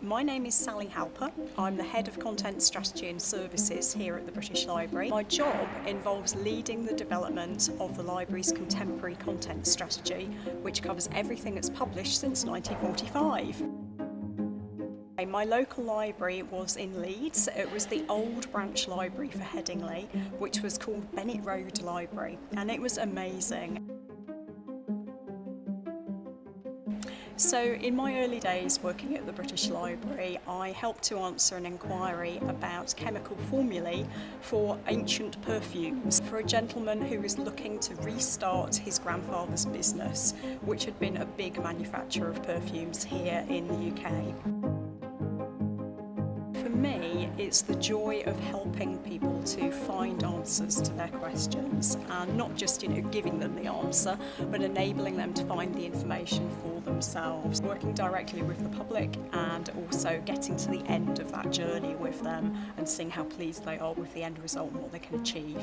My name is Sally Halper. I'm the Head of Content Strategy and Services here at the British Library. My job involves leading the development of the Library's contemporary content strategy, which covers everything that's published since 1945. My local library was in Leeds. It was the old branch library for Headingley, which was called Bennett Road Library, and it was amazing. So in my early days working at the British Library, I helped to answer an inquiry about chemical formulae for ancient perfumes for a gentleman who was looking to restart his grandfather's business, which had been a big manufacturer of perfumes here in the UK for me, it's the joy of helping people to find answers to their questions and not just, you know, giving them the answer, but enabling them to find the information for themselves, working directly with the public and also getting to the end of that journey with them and seeing how pleased they are with the end result and what they can achieve.